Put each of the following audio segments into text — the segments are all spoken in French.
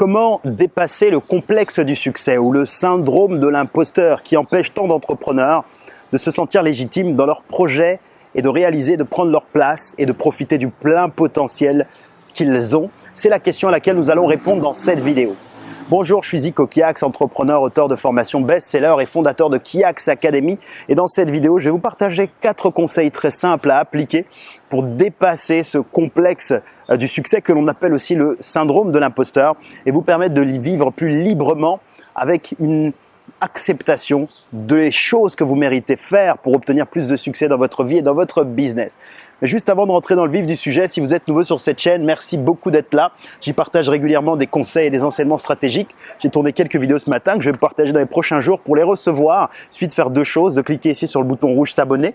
Comment dépasser le complexe du succès ou le syndrome de l'imposteur qui empêche tant d'entrepreneurs de se sentir légitimes dans leurs projets et de réaliser, de prendre leur place et de profiter du plein potentiel qu'ils ont? C'est la question à laquelle nous allons répondre dans cette vidéo. Bonjour, je suis Zico Kiax, entrepreneur, auteur de formation best-seller et fondateur de Kiax Academy. Et dans cette vidéo, je vais vous partager quatre conseils très simples à appliquer pour dépasser ce complexe euh, du succès que l'on appelle aussi le syndrome de l'imposteur et vous permettre de vivre plus librement avec une acceptation des choses que vous méritez faire pour obtenir plus de succès dans votre vie et dans votre business. Mais juste avant de rentrer dans le vif du sujet, si vous êtes nouveau sur cette chaîne, merci beaucoup d'être là. J'y partage régulièrement des conseils et des enseignements stratégiques. J'ai tourné quelques vidéos ce matin que je vais partager dans les prochains jours pour les recevoir. Il suffit faire deux choses, de cliquer ici sur le bouton rouge s'abonner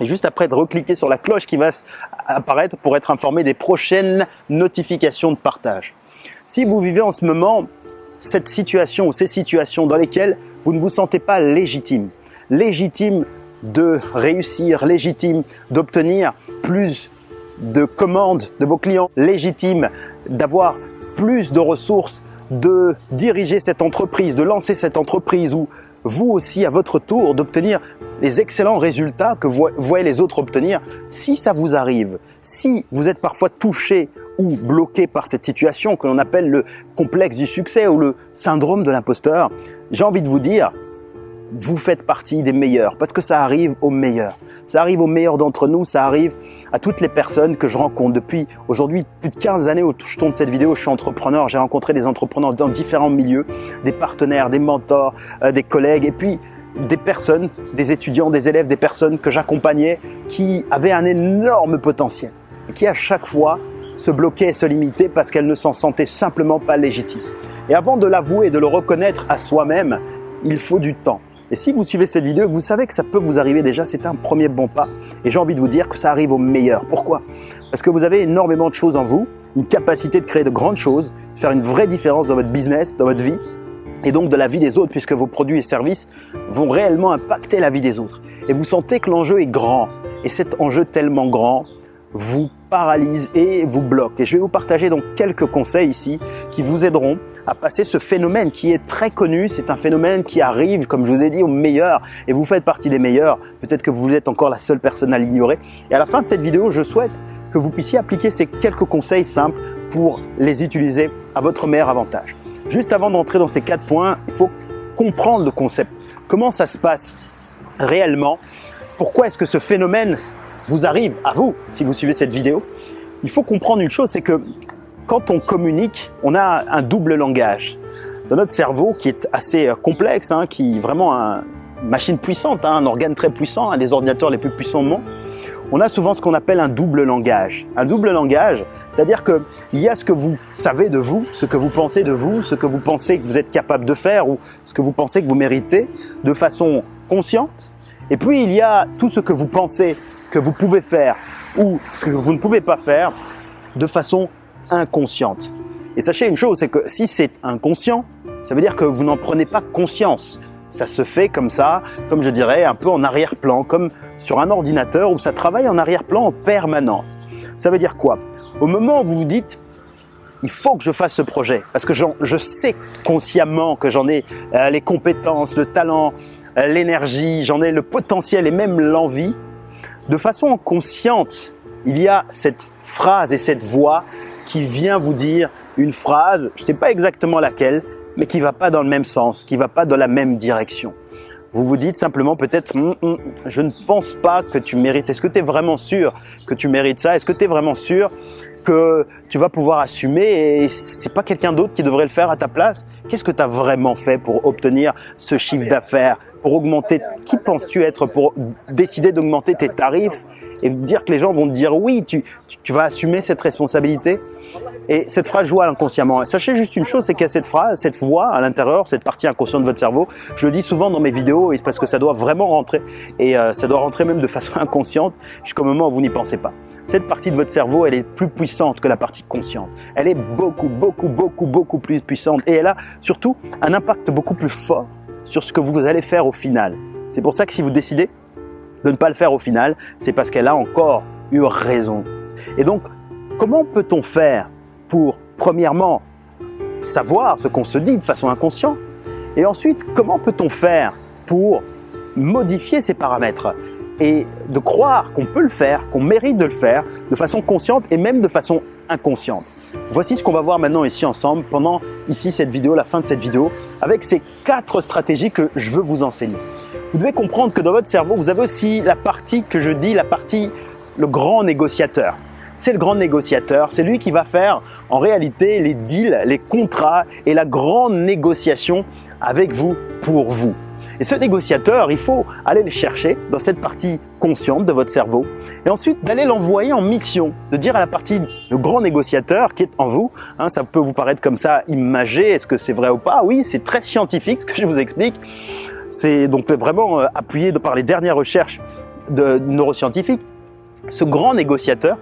et juste après de recliquer sur la cloche qui va apparaître pour être informé des prochaines notifications de partage. Si vous vivez en ce moment cette situation ou ces situations dans lesquelles vous ne vous sentez pas légitime, légitime de réussir, légitime d'obtenir plus de commandes de vos clients, légitime d'avoir plus de ressources, de diriger cette entreprise, de lancer cette entreprise ou vous aussi à votre tour d'obtenir les excellents résultats que vous voyez les autres obtenir. Si ça vous arrive, si vous êtes parfois touché ou bloqué par cette situation que l'on appelle le complexe du succès ou le syndrome de l'imposteur, j'ai envie de vous dire, vous faites partie des meilleurs parce que ça arrive aux meilleurs. Ça arrive aux meilleurs d'entre nous, ça arrive à toutes les personnes que je rencontre. Depuis aujourd'hui plus de 15 années où je tourne cette vidéo, je suis entrepreneur, j'ai rencontré des entrepreneurs dans différents milieux, des partenaires, des mentors, euh, des collègues et puis des personnes, des étudiants, des élèves, des personnes que j'accompagnais qui avaient un énorme potentiel et qui à chaque fois se bloquaient et se limitaient parce qu'elles ne s'en sentaient simplement pas légitimes. Et avant de l'avouer et de le reconnaître à soi-même, il faut du temps. Et si vous suivez cette vidéo, vous savez que ça peut vous arriver déjà, c'est un premier bon pas. Et j'ai envie de vous dire que ça arrive au meilleur. Pourquoi? Parce que vous avez énormément de choses en vous, une capacité de créer de grandes choses, de faire une vraie différence dans votre business, dans votre vie, et donc de la vie des autres, puisque vos produits et services vont réellement impacter la vie des autres. Et vous sentez que l'enjeu est grand. Et cet enjeu tellement grand vous paralyse et vous bloque. Et je vais vous partager donc quelques conseils ici qui vous aideront à passer ce phénomène qui est très connu. C'est un phénomène qui arrive, comme je vous ai dit, aux meilleurs et vous faites partie des meilleurs. Peut-être que vous êtes encore la seule personne à l'ignorer. Et à la fin de cette vidéo, je souhaite que vous puissiez appliquer ces quelques conseils simples pour les utiliser à votre meilleur avantage. Juste avant d'entrer dans ces quatre points, il faut comprendre le concept. Comment ça se passe réellement? Pourquoi est-ce que ce phénomène vous arrive à vous, si vous suivez cette vidéo Il faut comprendre une chose, c'est que quand on communique, on a un double langage. Dans notre cerveau, qui est assez euh, complexe, hein, qui est vraiment une machine puissante, hein, un organe très puissant, un des ordinateurs les plus puissants au monde, on a souvent ce qu'on appelle un double langage. Un double langage, c'est-à-dire qu'il y a ce que vous savez de vous, ce que vous pensez de vous, ce que vous pensez que vous êtes capable de faire ou ce que vous pensez que vous méritez de façon consciente. Et puis il y a tout ce que vous pensez que vous pouvez faire ou ce que vous ne pouvez pas faire de façon inconsciente. Et sachez une chose, c'est que si c'est inconscient, ça veut dire que vous n'en prenez pas conscience ça se fait comme ça, comme je dirais, un peu en arrière-plan, comme sur un ordinateur où ça travaille en arrière-plan en permanence. Ça veut dire quoi? Au moment où vous vous dites il faut que je fasse ce projet parce que je sais consciemment que j'en ai euh, les compétences, le talent, euh, l'énergie, j'en ai le potentiel et même l'envie. De façon consciente, il y a cette phrase et cette voix qui vient vous dire une phrase, je ne sais pas exactement laquelle, mais qui va pas dans le même sens, qui va pas dans la même direction. Vous vous dites simplement peut-être hum, hum, je ne pense pas que tu mérites. Est-ce que tu es vraiment sûr que tu mérites ça? Est-ce que tu es vraiment sûr que tu vas pouvoir assumer et c'est pas quelqu'un d'autre qui devrait le faire à ta place Qu'est-ce que tu as vraiment fait pour obtenir ce chiffre d'affaires Pour augmenter? Qui penses-tu être pour décider d'augmenter tes tarifs et dire que les gens vont te dire oui, tu, tu vas assumer cette responsabilité? Et cette phrase joue inconsciemment. sachez juste une chose, c'est qu'il y a cette phrase, cette voix à l'intérieur, cette partie inconsciente de votre cerveau. Je le dis souvent dans mes vidéos et parce que ça doit vraiment rentrer et euh, ça doit rentrer même de façon inconsciente jusqu'au moment où vous n'y pensez pas. Cette partie de votre cerveau, elle est plus puissante que la partie consciente. Elle est beaucoup, beaucoup, beaucoup, beaucoup plus puissante et elle a surtout un impact beaucoup plus fort sur ce que vous allez faire au final. C'est pour ça que si vous décidez de ne pas le faire au final, c'est parce qu'elle a encore eu raison. Et donc, comment peut-on faire pour, premièrement, savoir ce qu'on se dit de façon inconsciente? Et ensuite, comment peut-on faire pour modifier ces paramètres? Et de croire qu'on peut le faire, qu'on mérite de le faire de façon consciente et même de façon inconsciente. Voici ce qu'on va voir maintenant ici ensemble pendant ici cette vidéo, la fin de cette vidéo, avec ces quatre stratégies que je veux vous enseigner. Vous devez comprendre que dans votre cerveau, vous avez aussi la partie que je dis, la partie le grand négociateur. C'est le grand négociateur, c'est lui qui va faire en réalité les deals, les contrats et la grande négociation avec vous pour vous. Et ce négociateur, il faut aller le chercher dans cette partie consciente de votre cerveau et ensuite d'aller l'envoyer en mission, de dire à la partie le grand négociateur qui est en vous, hein, ça peut vous paraître comme ça imagé, est-ce que c'est vrai ou pas? Oui, c'est très scientifique ce que je vous explique. C'est donc vraiment euh, appuyé par les dernières recherches de neuroscientifiques. Ce grand négociateur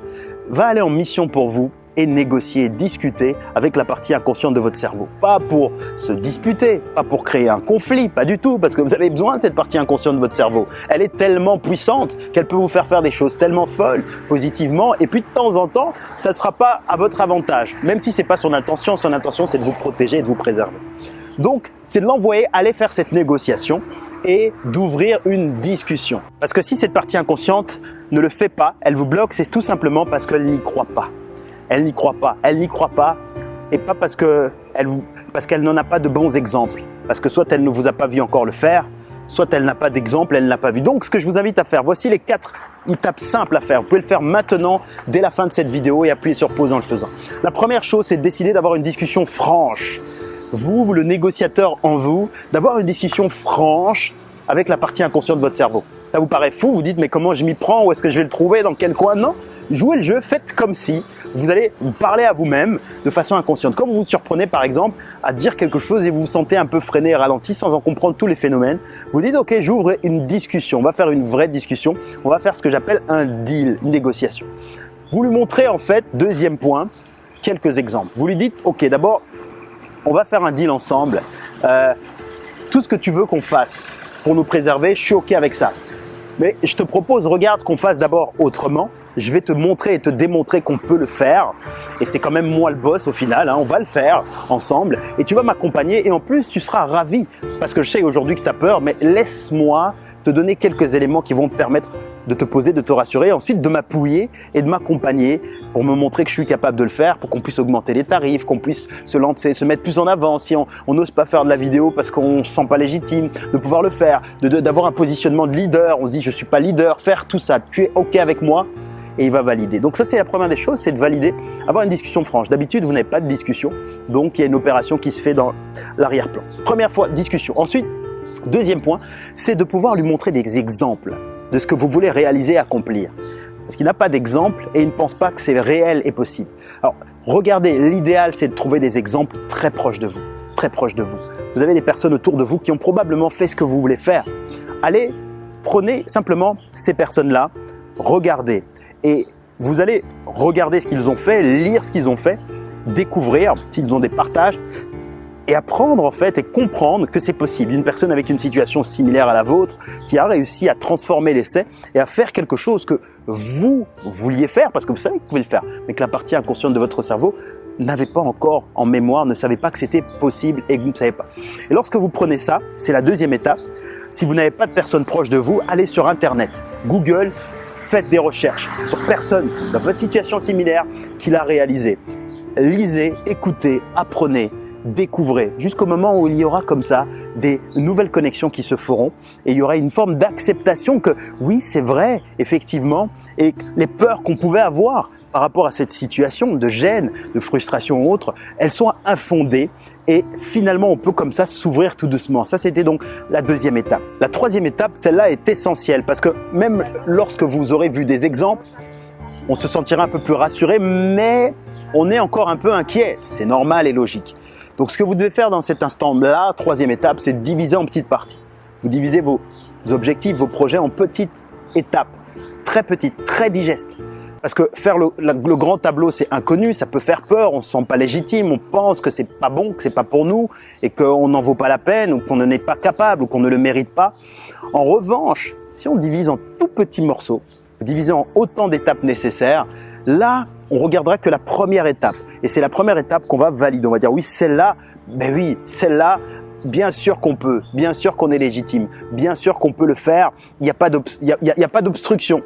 va aller en mission pour vous et négocier, discuter avec la partie inconsciente de votre cerveau. Pas pour se disputer, pas pour créer un conflit, pas du tout, parce que vous avez besoin de cette partie inconsciente de votre cerveau. Elle est tellement puissante qu'elle peut vous faire faire des choses tellement folles, positivement, et puis de temps en temps, ça ne sera pas à votre avantage, même si c'est pas son intention. Son intention, c'est de vous protéger et de vous préserver. Donc, c'est de l'envoyer aller faire cette négociation et d'ouvrir une discussion. Parce que si cette partie inconsciente ne le fait pas, elle vous bloque, c'est tout simplement parce qu'elle n'y croit pas elle n'y croit pas. Elle n'y croit pas et pas parce qu'elle n'en a pas de bons exemples. Parce que soit elle ne vous a pas vu encore le faire, soit elle n'a pas d'exemple, elle ne l'a pas vu. Donc ce que je vous invite à faire, voici les quatre étapes simples à faire. Vous pouvez le faire maintenant, dès la fin de cette vidéo et appuyer sur pause en le faisant. La première chose, c'est de décider d'avoir une discussion franche. Vous, le négociateur en vous, d'avoir une discussion franche avec la partie inconsciente de votre cerveau. Ça vous paraît fou, vous dites mais comment je m'y prends, où est-ce que je vais le trouver, dans quel coin? Non, jouez le jeu, faites comme si vous allez vous parler à vous-même de façon inconsciente. Quand vous vous surprenez par exemple à dire quelque chose et vous vous sentez un peu freiné et ralenti sans en comprendre tous les phénomènes, vous dites ok j'ouvre une discussion, on va faire une vraie discussion, on va faire ce que j'appelle un deal, une négociation. Vous lui montrez en fait, deuxième point, quelques exemples. Vous lui dites ok d'abord on va faire un deal ensemble, euh, tout ce que tu veux qu'on fasse pour nous préserver, je suis ok avec ça. Mais je te propose, regarde qu'on fasse d'abord autrement. Je vais te montrer et te démontrer qu'on peut le faire. Et c'est quand même moi le boss au final. Hein. On va le faire ensemble. Et tu vas m'accompagner. Et en plus, tu seras ravi. Parce que je sais aujourd'hui que tu as peur. Mais laisse-moi te donner quelques éléments qui vont te permettre de te poser, de te rassurer, ensuite de m'appuyer et de m'accompagner pour me montrer que je suis capable de le faire, pour qu'on puisse augmenter les tarifs, qu'on puisse se lancer, se mettre plus en avant si on n'ose pas faire de la vidéo parce qu'on ne se sent pas légitime, de pouvoir le faire, d'avoir un positionnement de leader, on se dit je suis pas leader, faire tout ça, tu es ok avec moi? Et il va valider. Donc ça c'est la première des choses, c'est de valider, avoir une discussion franche. D'habitude vous n'avez pas de discussion, donc il y a une opération qui se fait dans l'arrière-plan. Première fois, discussion. Ensuite, deuxième point, c'est de pouvoir lui montrer des exemples de ce que vous voulez réaliser accomplir. Parce qu'il n'a pas d'exemple et il ne pense pas que c'est réel et possible. Alors, regardez, l'idéal, c'est de trouver des exemples très proches de vous, très proches de vous. Vous avez des personnes autour de vous qui ont probablement fait ce que vous voulez faire. Allez, prenez simplement ces personnes-là, regardez et vous allez regarder ce qu'ils ont fait, lire ce qu'ils ont fait, découvrir s'ils ont des partages, et apprendre en fait et comprendre que c'est possible. Une personne avec une situation similaire à la vôtre qui a réussi à transformer l'essai et à faire quelque chose que vous vouliez faire parce que vous savez que vous pouvez le faire, mais que la partie inconsciente de votre cerveau n'avait pas encore en mémoire, ne savait pas que c'était possible et que vous ne savez pas. Et lorsque vous prenez ça, c'est la deuxième étape. Si vous n'avez pas de personne proche de vous, allez sur Internet, Google, faites des recherches sur personne dans votre situation similaire qui l'a réalisé. Lisez, écoutez, apprenez, découvrez, jusqu'au moment où il y aura comme ça des nouvelles connexions qui se feront et il y aura une forme d'acceptation que oui, c'est vrai, effectivement, et les peurs qu'on pouvait avoir par rapport à cette situation de gêne, de frustration ou autre, elles sont infondées et finalement on peut comme ça s'ouvrir tout doucement. Ça c'était donc la deuxième étape. La troisième étape, celle-là est essentielle parce que même lorsque vous aurez vu des exemples, on se sentira un peu plus rassuré, mais on est encore un peu inquiet. C'est normal et logique. Donc ce que vous devez faire dans cet instant-là, troisième étape, c'est de diviser en petites parties. Vous divisez vos objectifs, vos projets en petites étapes, très petites, très digestes. Parce que faire le, grand tableau, c'est inconnu, ça peut faire peur, on se sent pas légitime, on pense que c'est pas bon, que c'est pas pour nous, et qu'on n'en vaut pas la peine, ou qu'on n'en est pas capable, ou qu'on ne le mérite pas. En revanche, si on divise en tout petits morceaux, vous divisez en autant d'étapes nécessaires, là, on regardera que la première étape. Et c'est la première étape qu'on va valider. On va dire oui, celle-là, ben oui, celle-là, bien sûr qu'on peut, bien sûr qu'on est légitime, bien sûr qu'on peut le faire, il n'y a pas d'obstruction.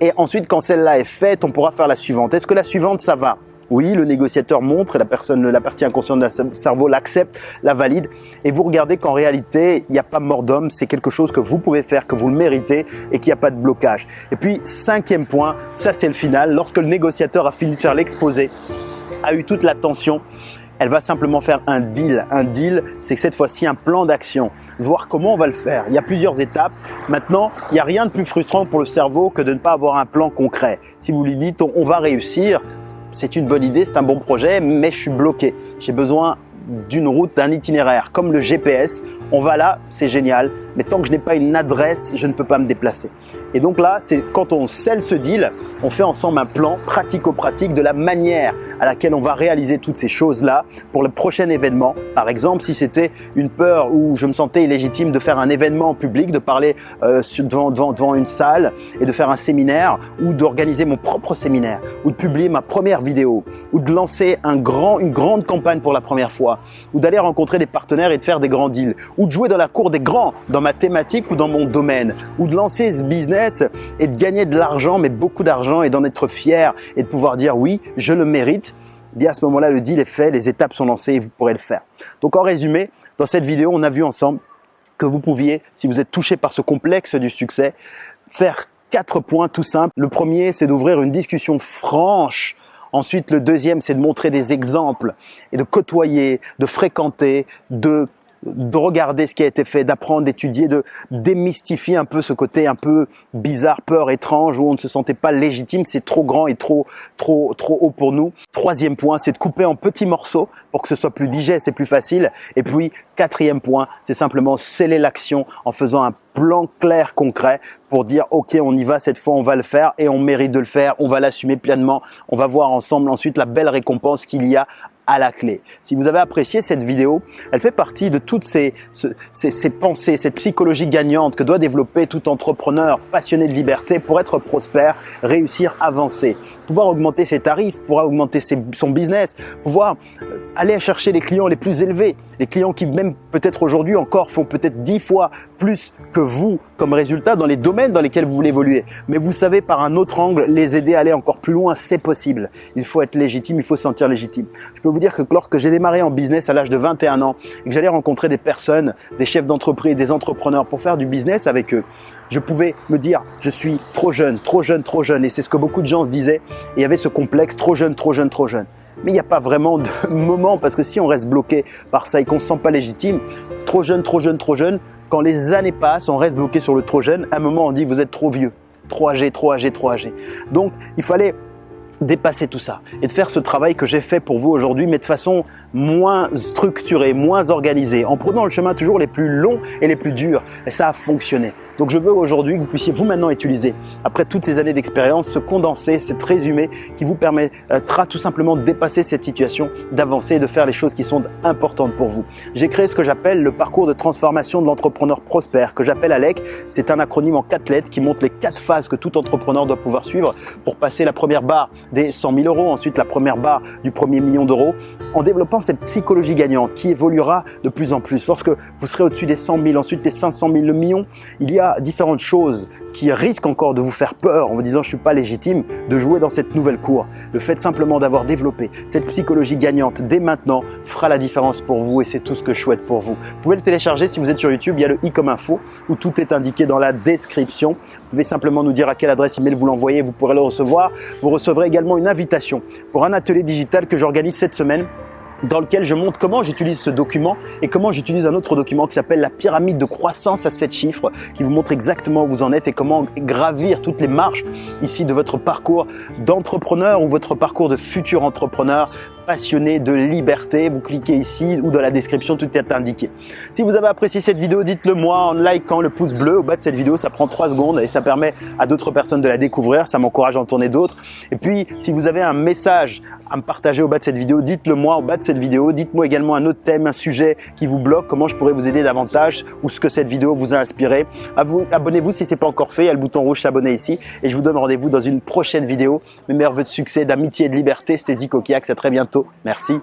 Et ensuite, quand celle-là est faite, on pourra faire la suivante. Est-ce que la suivante, ça va? Oui, le négociateur montre la personne, la partie inconsciente de cerveau l'accepte, la valide. Et vous regardez qu'en réalité, il n'y a pas mort d'homme. C'est quelque chose que vous pouvez faire, que vous le méritez et qu'il n'y a pas de blocage. Et puis, cinquième point, ça c'est le final. Lorsque le négociateur a fini de faire l'exposé, a eu toute l'attention, elle va simplement faire un deal. Un deal, c'est cette fois-ci un plan d'action, voir comment on va le faire. Il y a plusieurs étapes. Maintenant, il n'y a rien de plus frustrant pour le cerveau que de ne pas avoir un plan concret. Si vous lui dites on va réussir, c'est une bonne idée, c'est un bon projet, mais je suis bloqué. J'ai besoin d'une route, d'un itinéraire, comme le GPS. On va là, c'est génial, mais tant que je n'ai pas une adresse, je ne peux pas me déplacer. Et donc là, c'est quand on scelle ce deal, on fait ensemble un plan pratico-pratique de la manière à laquelle on va réaliser toutes ces choses-là pour le prochain événement. Par exemple, si c'était une peur où je me sentais illégitime de faire un événement en public, de parler euh, devant, une salle et de faire un séminaire ou d'organiser mon propre séminaire ou de publier ma première vidéo ou de lancer une grande campagne pour la première fois ou d'aller rencontrer des partenaires et de faire des grands deals ou de jouer dans la cour des grands dans ma thématique ou dans mon domaine, ou de lancer ce business et de gagner de l'argent, mais beaucoup d'argent et d'en être fier et de pouvoir dire oui, je le mérite, eh bien à ce moment-là, le deal est fait, les étapes sont lancées et vous pourrez le faire. Donc en résumé, dans cette vidéo, on a vu ensemble que vous pouviez, si vous êtes touché par ce complexe du succès, faire quatre points tout simples. Le premier, c'est d'ouvrir une discussion franche Ensuite, le deuxième, c'est de montrer des exemples et de côtoyer, de fréquenter, de de regarder ce qui a été fait, d'apprendre, d'étudier, de démystifier un peu ce côté un peu bizarre, peur, étrange, où on ne se sentait pas légitime, c'est trop grand et trop, trop, trop haut pour nous. Troisième point, c'est de couper en petits morceaux pour que ce soit plus digeste et plus facile. Et puis, quatrième point, c'est simplement sceller l'action en faisant un plan clair, concret pour dire ok on y va cette fois on va le faire et on mérite de le faire on va l'assumer pleinement on va voir ensemble ensuite la belle récompense qu'il y a à la clé. Si vous avez apprécié cette vidéo, elle fait partie de toutes ces, ces, pensées, cette psychologie gagnante que doit développer tout entrepreneur passionné de liberté pour être prospère, réussir, avancer, pouvoir augmenter ses tarifs, pouvoir augmenter son business, pouvoir euh, aller chercher les clients les plus élevés, les clients qui même peut-être aujourd'hui encore font peut-être dix fois plus que vous comme résultat dans les domaines dans lesquels vous voulez évoluer. Mais vous savez par un autre angle les aider à aller encore plus loin, c'est possible. Il faut être légitime, il faut se sentir légitime. Je peux vous dire que lorsque j'ai démarré en business à l'âge de 21 ans et que j'allais rencontrer des personnes, des chefs d'entreprise, des entrepreneurs pour faire du business avec eux, je pouvais me dire je suis trop jeune, trop jeune, trop jeune et c'est ce que beaucoup de gens se disaient et il y avait ce complexe trop jeune, trop jeune, trop jeune. Mais il n'y a pas vraiment de moment parce que si on reste bloqué par ça et qu'on ne se sent pas légitime, trop jeune, trop jeune, trop jeune, quand les années passent, on reste bloqué sur le trop jeune, à un moment on dit vous êtes trop vieux, trop âgé, trop âgé, trop âgé. Donc il fallait dépasser tout ça et de faire ce travail que j'ai fait pour vous aujourd'hui, mais de façon moins structurée, moins organisée, en prenant le chemin toujours les plus longs et les plus durs. Et ça a fonctionné. Donc je veux aujourd'hui que vous puissiez vous maintenant utiliser, après toutes ces années d'expérience, ce condensé, ce résumé qui vous permettra tout simplement de dépasser cette situation, d'avancer et de faire les choses qui sont importantes pour vous. J'ai créé ce que j'appelle le parcours de transformation de l'entrepreneur prospère, que j'appelle ALEC. C'est un acronyme en quatre lettres qui montre les quatre phases que tout entrepreneur doit pouvoir suivre pour passer la première barre des 100 000 euros, ensuite la première barre du premier million d'euros, en développant cette psychologie gagnante qui évoluera de plus en plus. Lorsque vous serez au-dessus des 100 000, ensuite des 500 000, le million, il y a différentes choses qui risquent encore de vous faire peur en vous disant je suis pas légitime de jouer dans cette nouvelle cour. Le fait simplement d'avoir développé cette psychologie gagnante dès maintenant fera la différence pour vous et c'est tout ce que je souhaite pour vous. Vous pouvez le télécharger si vous êtes sur YouTube, il y a le i comme info où tout est indiqué dans la description. Vous pouvez simplement nous dire à quelle adresse email vous l'envoyez, vous pourrez le recevoir. Vous recevrez également une invitation pour un atelier digital que j'organise cette semaine dans lequel je montre comment j'utilise ce document et comment j'utilise un autre document qui s'appelle la pyramide de croissance à 7 chiffres qui vous montre exactement où vous en êtes et comment gravir toutes les marches ici de votre parcours d'entrepreneur ou votre parcours de futur entrepreneur passionné de liberté. Vous cliquez ici ou dans la description, tout est indiqué. Si vous avez apprécié cette vidéo, dites-le moi en likant le pouce bleu au bas de cette vidéo. Ça prend 3 secondes et ça permet à d'autres personnes de la découvrir. Ça m'encourage à en tourner d'autres. Et puis, si vous avez un message à me partager au bas de cette vidéo, dites-le moi au bas de cette vidéo. Dites-moi également un autre thème, un sujet qui vous bloque, comment je pourrais vous aider davantage ou ce que cette vidéo vous a inspiré. Abonnez-vous si ce n'est pas encore fait. Il y a le bouton rouge s'abonner ici. Et je vous donne rendez-vous dans une prochaine vidéo. Mes meilleurs vœux de succès, d'amitié et de liberté. C'était Zico Kiak. À très bientôt Merci.